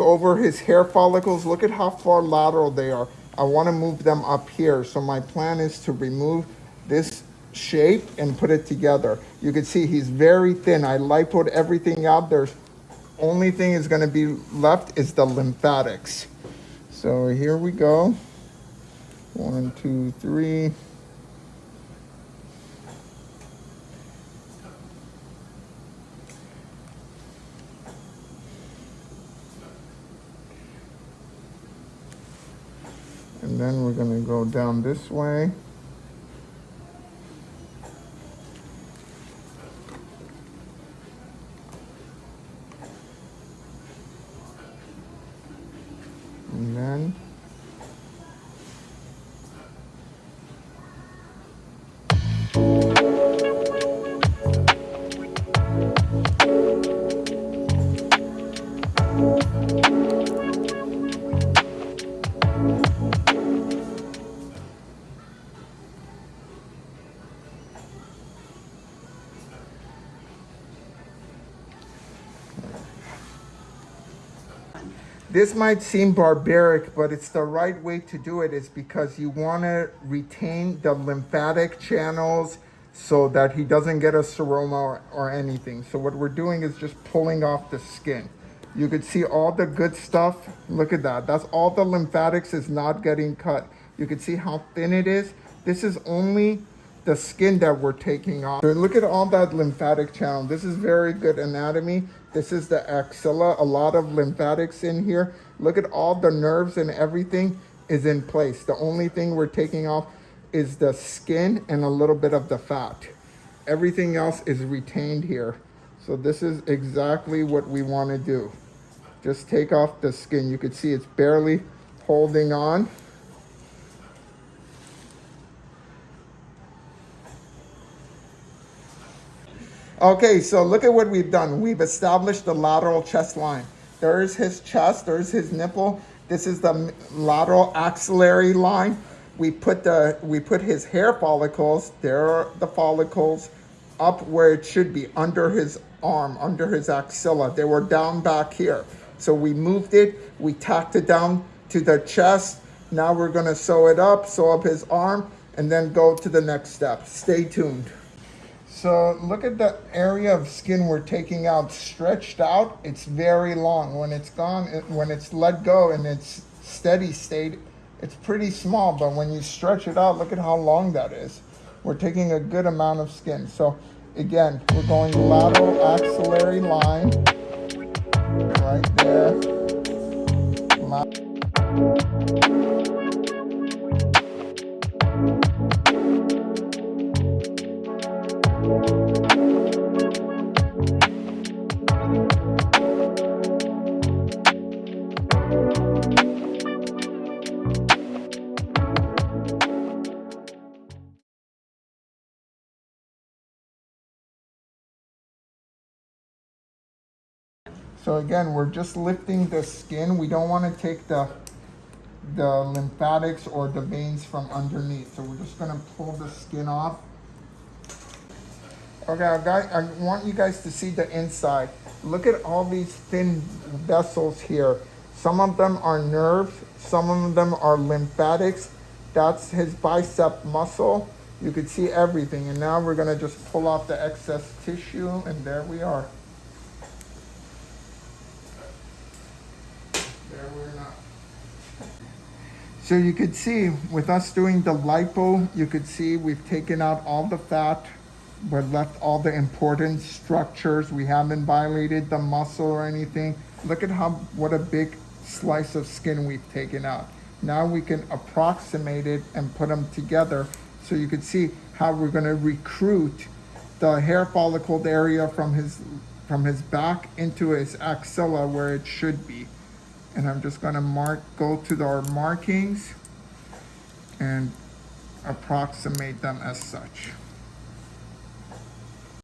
Over his hair follicles. Look at how far lateral they are. I want to move them up here. So my plan is to remove this shape and put it together. You can see he's very thin. I lipoed everything out. There's only thing is going to be left is the lymphatics. So here we go. One, two, three. And then we're going to go down this way. And then This might seem barbaric, but it's the right way to do it is because you want to retain the lymphatic channels so that he doesn't get a seroma or, or anything. So what we're doing is just pulling off the skin. You could see all the good stuff. Look at that. That's all the lymphatics is not getting cut. You can see how thin it is. This is only the skin that we're taking off. So look at all that lymphatic channel. This is very good anatomy. This is the axilla, a lot of lymphatics in here. Look at all the nerves and everything is in place. The only thing we're taking off is the skin and a little bit of the fat. Everything else is retained here. So this is exactly what we want to do. Just take off the skin. You can see it's barely holding on. Okay, so look at what we've done. We've established the lateral chest line. There's his chest, there's his nipple. This is the lateral axillary line. We put the we put his hair follicles, there are the follicles, up where it should be, under his arm, under his axilla. They were down back here. So we moved it, we tacked it down to the chest. Now we're gonna sew it up, sew up his arm, and then go to the next step. Stay tuned. So look at the area of skin we're taking out stretched out. It's very long. When it's gone, when it's let go and it's steady state, it's pretty small. But when you stretch it out, look at how long that is. We're taking a good amount of skin. So again, we're going lateral axillary line right there. So again, we're just lifting the skin. We don't want to take the, the lymphatics or the veins from underneath. So we're just going to pull the skin off. Okay, I want you guys to see the inside. Look at all these thin vessels here. Some of them are nerves, some of them are lymphatics. That's his bicep muscle. You can see everything. And now we're gonna just pull off the excess tissue and there we are. So you could see with us doing the lipo, you could see we've taken out all the fat, but left all the important structures. We haven't violated the muscle or anything. Look at how, what a big slice of skin we've taken out. Now we can approximate it and put them together so you can see how we're gonna recruit the hair follicle area from his, from his back into his axilla where it should be and I'm just gonna mark, go to our markings and approximate them as such.